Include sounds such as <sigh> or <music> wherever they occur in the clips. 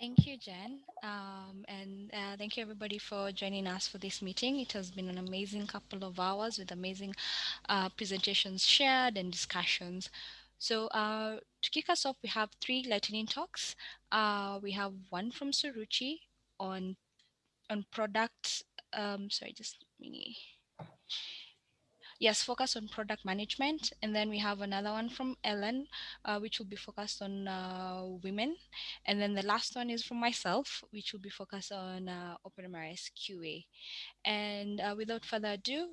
Thank you, Jen. Um, and uh, thank you, everybody, for joining us for this meeting. It has been an amazing couple of hours with amazing uh, presentations shared and discussions. So uh, to kick us off, we have three lightning talks. Uh, we have one from Suruchi on on product. Um, sorry, just mini yes, focus on product management. And then we have another one from Ellen, uh, which will be focused on uh, women. And then the last one is from myself, which will be focused on uh, OpenMRS QA. And uh, without further ado,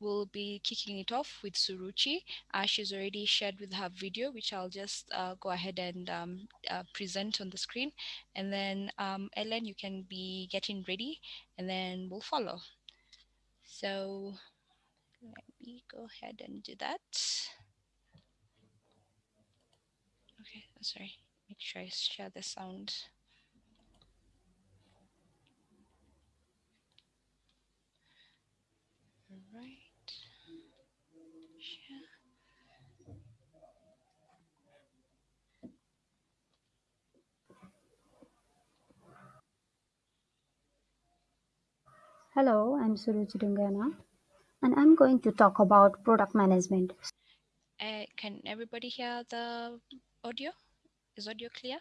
we'll be kicking it off with Suruchi. Uh, she's already shared with her video, which I'll just uh, go ahead and um, present on the screen. And then um, Ellen, you can be getting ready and then we'll follow. So let me go ahead and do that. Okay, oh, sorry. Make sure I share the sound. All right. Hello, I'm Suruchi Dhungana and I'm going to talk about product management. Uh, can everybody hear the audio? Is audio clear?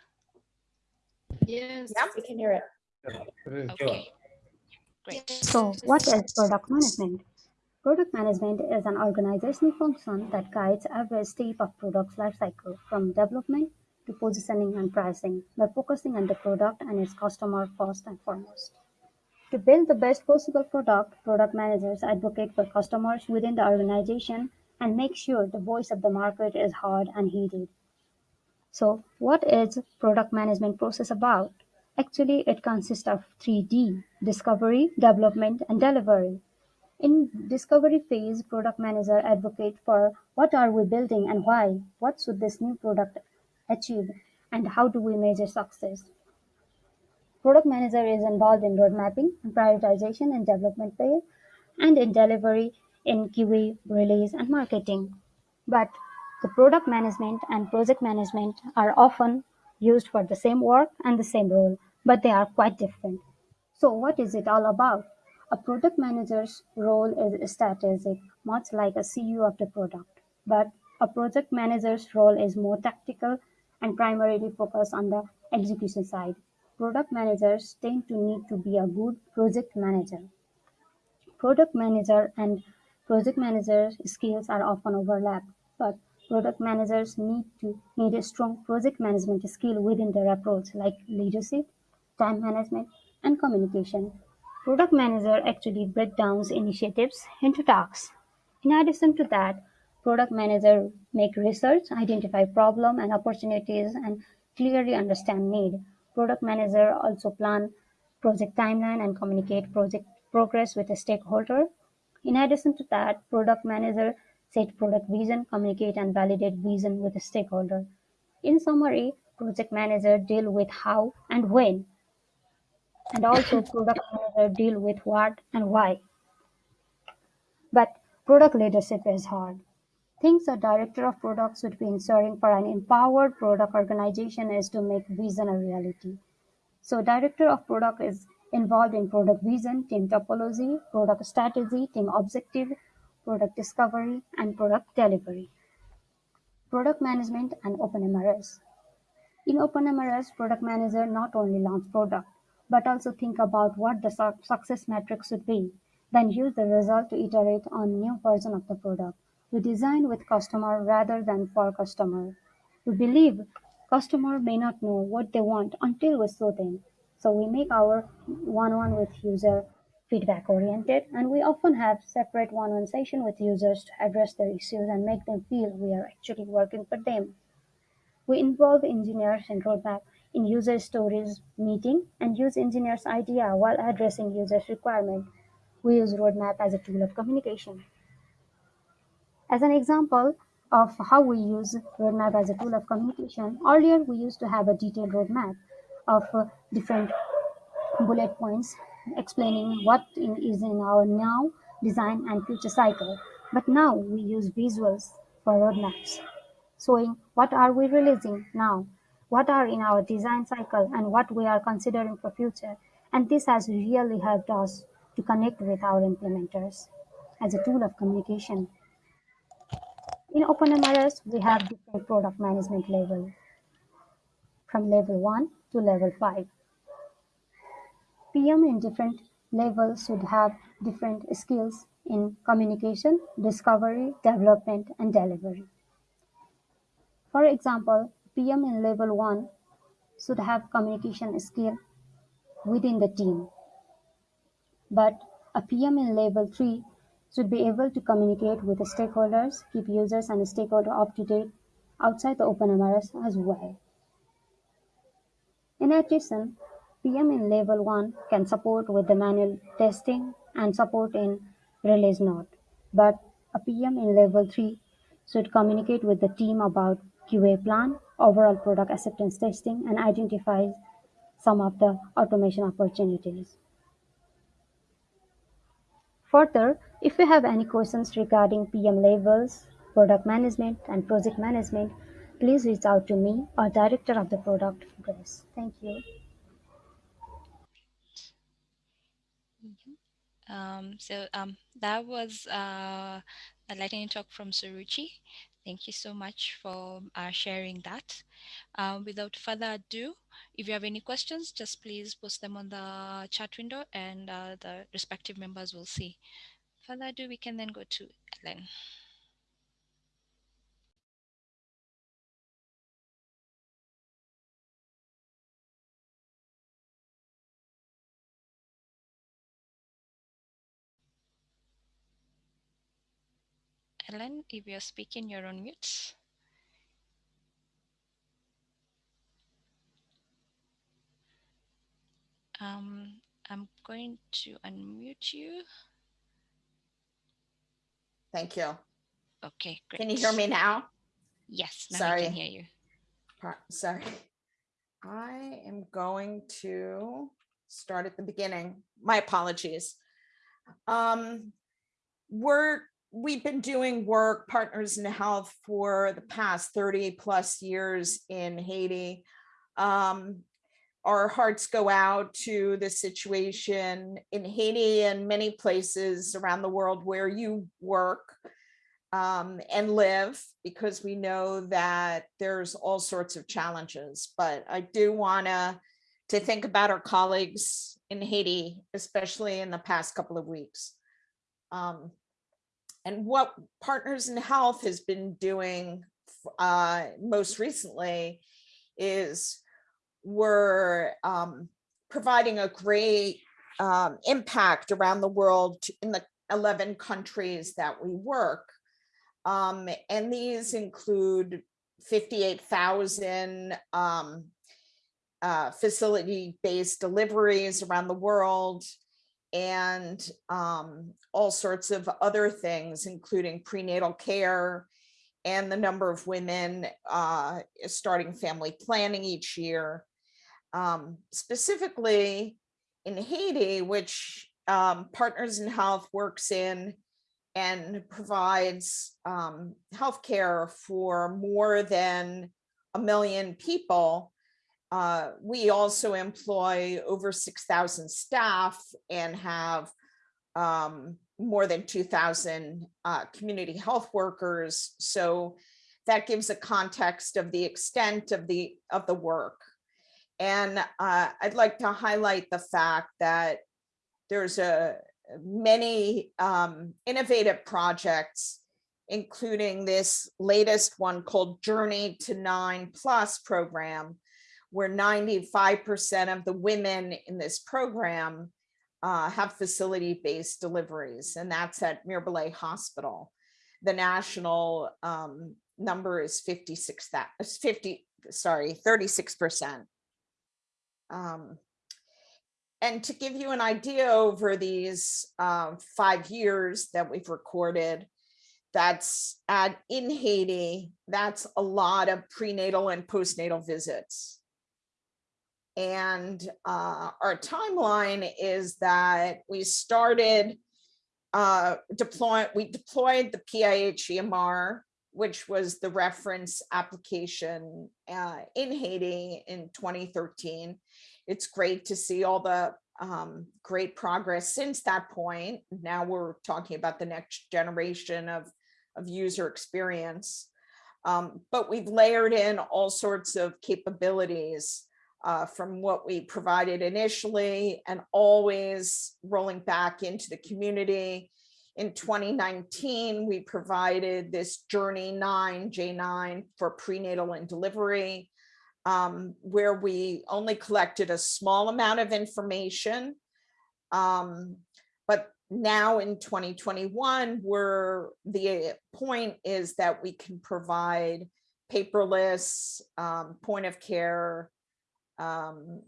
Yes. Yeah, we can hear it. Okay, great. So what is product management? Product management is an organizational function that guides every step of product's lifecycle from development to positioning and pricing by focusing on the product and its customer first and foremost. To build the best possible product, product managers advocate for customers within the organization and make sure the voice of the market is heard and heeded. So what is product management process about? Actually, it consists of 3D, discovery, development, and delivery. In discovery phase, product manager advocate for what are we building and why, what should this new product achieve, and how do we measure success. Product manager is involved in road mapping and prioritization in development phase and in delivery in QA, release, and marketing. But the product management and project management are often used for the same work and the same role, but they are quite different. So what is it all about? A product manager's role is strategic, much like a CEO of the product, but a project manager's role is more tactical and primarily focused on the execution side. Product managers tend to need to be a good project manager. Product manager and project manager skills are often overlapped, but product managers need to need a strong project management skill within their approach, like leadership, time management, and communication. Product manager actually break down initiatives into tasks. In addition to that, product manager make research, identify problem and opportunities, and clearly understand need. Product manager also plan project timeline and communicate project progress with a stakeholder. In addition to that, product manager set product vision, communicate and validate vision with a stakeholder. In summary, project manager deal with how and when, and also <laughs> product manager deal with what and why. But product leadership is hard. Things a director of product should be ensuring for an empowered product organization is to make vision a reality. So director of product is involved in product vision, team topology, product strategy, team objective, product discovery, and product delivery. Product management and OpenMRS. In OpenMRS, product manager not only launch product, but also think about what the su success metrics should be, then use the result to iterate on new version of the product. We design with customer rather than for customer. We believe customer may not know what they want until we show them. So we make our one-on-one with user feedback oriented and we often have separate one-on-one session with users to address their issues and make them feel we are actually working for them. We involve engineers in roadmap in user stories meeting and use engineers idea while addressing users requirement. We use roadmap as a tool of communication. As an example of how we use roadmap as a tool of communication, earlier we used to have a detailed roadmap of uh, different bullet points explaining what in, is in our now, design and future cycle. But now we use visuals for roadmaps, showing what are we releasing now, what are in our design cycle and what we are considering for future. And this has really helped us to connect with our implementers as a tool of communication. In OpenMRS, we have different product management level from level 1 to level 5. PM in different levels should have different skills in communication, discovery, development, and delivery. For example, PM in level 1 should have communication skill within the team, but a PM in level 3 should be able to communicate with the stakeholders, keep users and stakeholders up to date outside the OpenMRS as well. In addition, PM in level 1 can support with the manual testing and support in release note, but a PM in level 3 should communicate with the team about QA plan, overall product acceptance testing, and identify some of the automation opportunities. Further, if you have any questions regarding PM levels, product management, and project management, please reach out to me or director of the product, Grace. Thank you. Um, so um, that was uh, a lightning talk from Suruchi. Thank you so much for uh, sharing that. Um, without further ado, if you have any questions, just please post them on the chat window and uh, the respective members will see. Further ado, we can then go to Ellen. Ellen, if you're speaking, you're on mute. Um, I'm going to unmute you. Thank you. Okay, great. Can you hear me now? Yes, now I Sorry. can hear you. Sorry. I am going to start at the beginning. My apologies. Um, we're, we've been doing work, Partners in Health, for the past 30 plus years in Haiti. Um, our hearts go out to the situation in Haiti and many places around the world where you work um, and live because we know that there's all sorts of challenges. But I do want to to think about our colleagues in Haiti, especially in the past couple of weeks. Um, and what Partners in Health has been doing uh, most recently is we're um, providing a great um, impact around the world in the 11 countries that we work. Um, and these include 58,000 um, uh, facility-based deliveries around the world and um, all sorts of other things, including prenatal care and the number of women uh, starting family planning each year. Um, specifically in Haiti, which um, Partners in Health works in and provides um, healthcare for more than a million people. Uh, we also employ over 6,000 staff and have um, more than 2,000 uh, community health workers. So that gives a context of the extent of the of the work. And uh, I'd like to highlight the fact that there's a many um, innovative projects, including this latest one called Journey to Nine Plus program, where 95% of the women in this program uh, have facility-based deliveries, and that's at Mirebalais Hospital. The national um, number is 56, that is 50, sorry, 36%. Um, and to give you an idea over these um, five years that we've recorded, that's at in Haiti, that's a lot of prenatal and postnatal visits. And uh, our timeline is that we started uh, deploying, we deployed the PIH EMR which was the reference application uh, in Haiti in 2013. It's great to see all the um, great progress since that point. Now we're talking about the next generation of, of user experience. Um, but we've layered in all sorts of capabilities uh, from what we provided initially and always rolling back into the community. In 2019, we provided this Journey 9, J9 for prenatal and delivery, um, where we only collected a small amount of information. Um, but now in 2021, where the point is that we can provide paperless um, point of care um,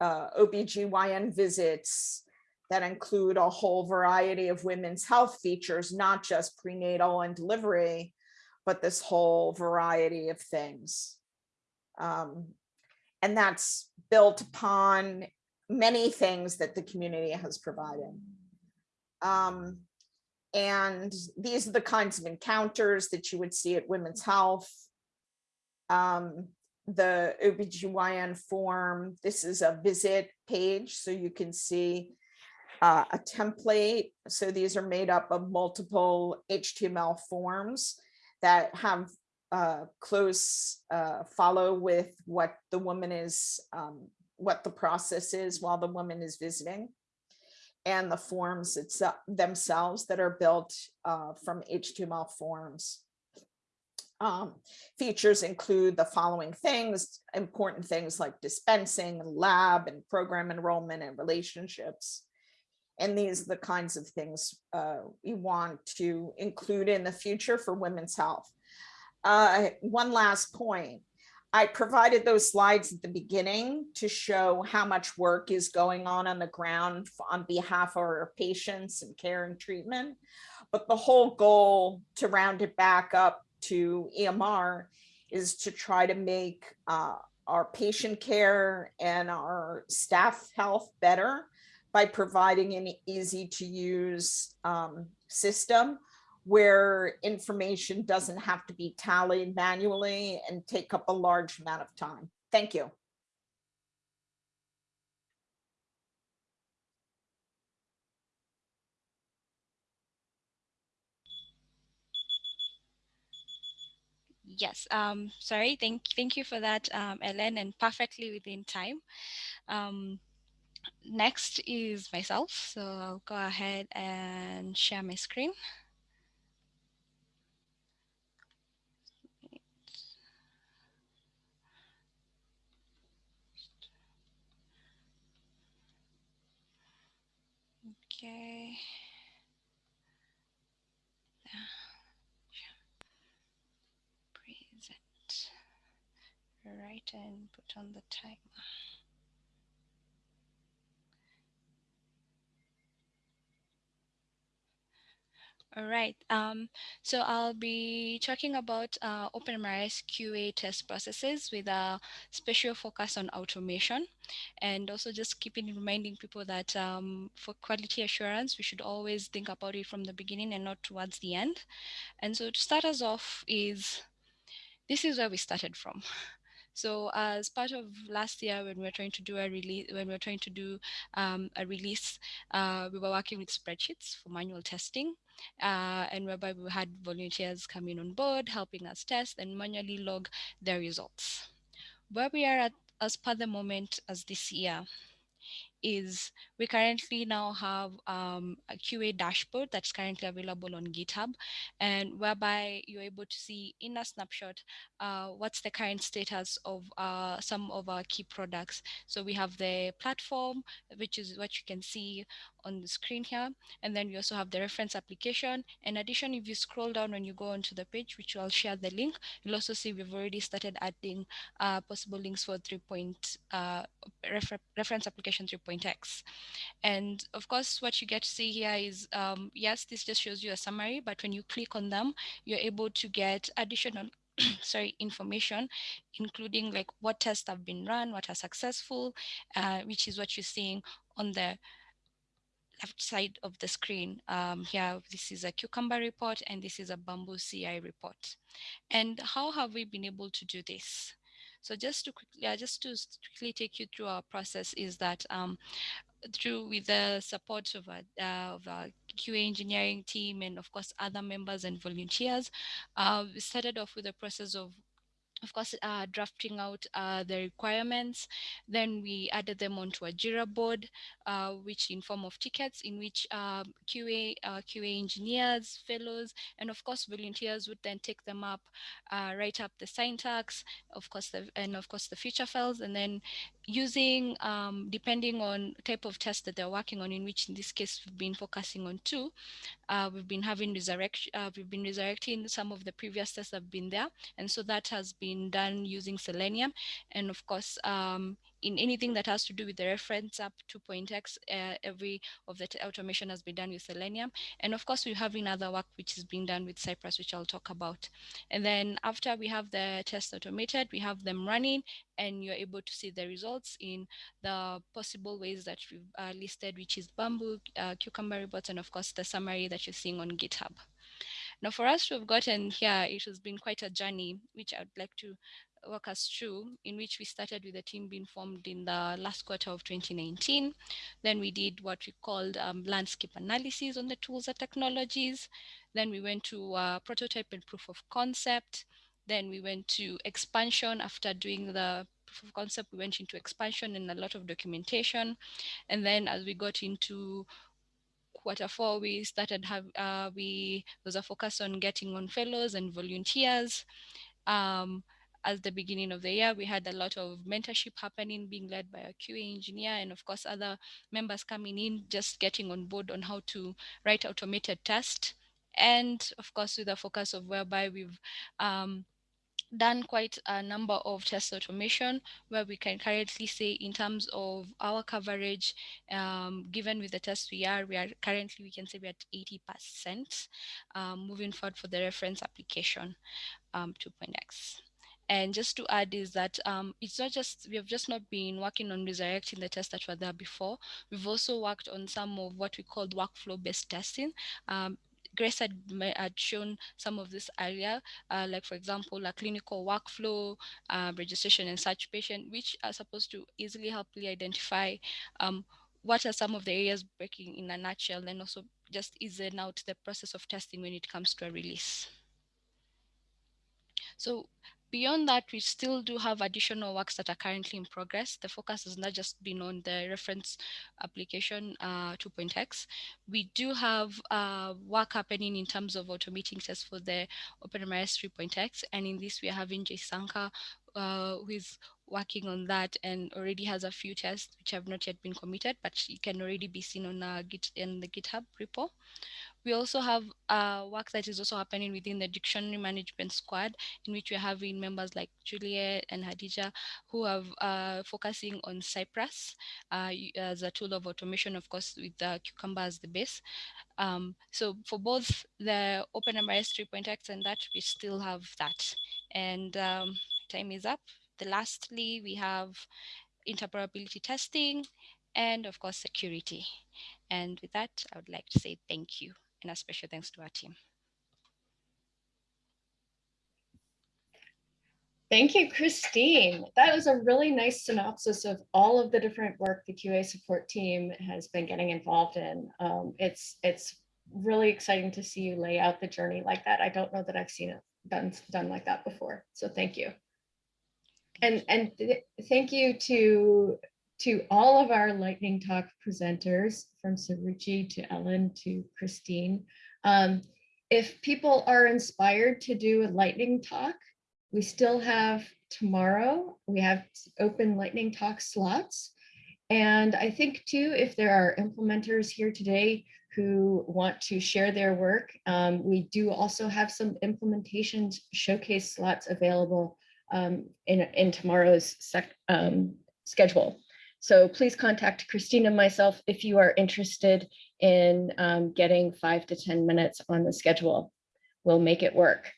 uh, OBGYN visits that include a whole variety of women's health features, not just prenatal and delivery, but this whole variety of things. Um, and that's built upon many things that the community has provided. Um, and these are the kinds of encounters that you would see at Women's Health. Um, the OBGYN form. This is a visit page, so you can see uh, a template. So these are made up of multiple HTML forms that have uh, close uh, follow with what the woman is, um, what the process is while the woman is visiting and the forms itself themselves that are built uh, from HTML forms. Um, features include the following things, important things like dispensing, lab and program enrollment and relationships. And these are the kinds of things uh, we want to include in the future for women's health. Uh, one last point. I provided those slides at the beginning to show how much work is going on on the ground on behalf of our patients and care and treatment. But the whole goal to round it back up to EMR is to try to make uh, our patient care and our staff health better by providing an easy to use um, system where information doesn't have to be tallied manually and take up a large amount of time. Thank you. Yes, um, sorry, thank, thank you for that, um, Ellen, and perfectly within time. Um, next is myself, so I'll go ahead and share my screen. Okay. Right and put on the timer. All right, um, so I'll be talking about uh, OpenMRS QA test processes with a special focus on automation and also just keeping reminding people that um, for quality assurance, we should always think about it from the beginning and not towards the end. And so to start us off is, this is where we started from. So as part of last year, when we were trying to do a release, when we were trying to do um, a release, uh, we were working with spreadsheets for manual testing, uh, and whereby we had volunteers coming on board, helping us test and manually log their results. Where we are at as per the moment as this year is we currently now have um, a QA dashboard that's currently available on GitHub and whereby you're able to see in a snapshot uh, what's the current status of uh, some of our key products. So we have the platform, which is what you can see on the screen here. And then we also have the reference application. In addition, if you scroll down when you go onto the page, which I'll share the link, you'll also see we've already started adding uh, possible links for 3 point uh, refer reference application 3.x. And of course, what you get to see here is, um, yes, this just shows you a summary, but when you click on them, you're able to get additional <coughs> sorry, information, including like what tests have been run, what are successful, uh, which is what you're seeing on the left side of the screen um, here, this is a cucumber report and this is a bamboo CI report. And how have we been able to do this? So just to quickly, uh, just to quickly take you through our process is that um, through with the support of our, uh, of a QA engineering team and of course other members and volunteers, uh, we started off with the process of of course, uh, drafting out uh, the requirements. Then we added them onto a Jira board, uh, which in form of tickets in which um, QA, uh, QA engineers, fellows, and of course volunteers would then take them up, uh, write up the syntax, of course, the, and of course the feature files, and then using, um, depending on type of test that they're working on, in which in this case we've been focusing on two, uh, we've been having resurrect, uh, we've been resurrecting some of the previous tests that have been there. And so that has been done using Selenium. And of course, um, in anything that has to do with the reference app 2.x, uh, every of the automation has been done with Selenium. And of course, we have another work which is being done with Cypress, which I'll talk about. And then after we have the test automated, we have them running and you're able to see the results in the possible ways that we've uh, listed, which is Bamboo, uh, Cucumber reports, and of course the summary that you're seeing on GitHub. Now for us to have gotten here, it has been quite a journey, which I'd like to us through, in which we started with the team being formed in the last quarter of 2019. Then we did what we called um, landscape analysis on the tools and technologies. Then we went to uh, prototype and proof of concept. Then we went to expansion after doing the proof of concept, we went into expansion and a lot of documentation. And then as we got into quarter four, we started have uh, we was a focus on getting on fellows and volunteers. Um, at the beginning of the year, we had a lot of mentorship happening, being led by a QA engineer, and of course, other members coming in, just getting on board on how to write automated tests. And of course, with a focus of whereby we've um, done quite a number of test automation where we can currently say in terms of our coverage, um, given with the tests we are, we are currently, we can say we're at 80% um, moving forward for the reference application um, 2.x. And just to add is that um, it's not just, we have just not been working on resurrecting the tests that were there before. We've also worked on some of what we called workflow-based testing. Um, Grace had, had, shown some of this area, uh, like for example, a clinical workflow, uh, registration and such patient, which are supposed to easily help you identify um, what are some of the areas breaking in a nutshell, and also just easing out the process of testing when it comes to a release. So Beyond that, we still do have additional works that are currently in progress. The focus has not just been on the reference application uh, 2.x. We do have uh, work happening in terms of automating tests for the OpenMRS 3.x. And in this, we are having Jay Sanka, uh, who is working on that and already has a few tests which have not yet been committed, but it can already be seen on, uh, Git, in the GitHub repo. We also have uh, work that is also happening within the dictionary management squad, in which we're having members like Juliet and Hadija, who are uh, focusing on Cypress uh, as a tool of automation, of course, with the Cucumber as the base. Um, so for both the OpenMRS 3.x and that, we still have that. And um, time is up. The lastly, we have interoperability testing and of course security. And with that, I would like to say thank you and a special thanks to our team. Thank you, Christine. That was a really nice synopsis of all of the different work the QA support team has been getting involved in. Um, it's it's really exciting to see you lay out the journey like that. I don't know that I've seen it done done like that before. So thank you. And and th thank you to to all of our lightning talk presenters from Suruchi to Ellen to Christine. Um, if people are inspired to do a lightning talk, we still have tomorrow, we have open lightning talk slots. And I think too, if there are implementers here today who want to share their work, um, we do also have some implementation showcase slots available um, in, in tomorrow's um, schedule. So please contact Christine and myself if you are interested in um, getting five to 10 minutes on the schedule. We'll make it work.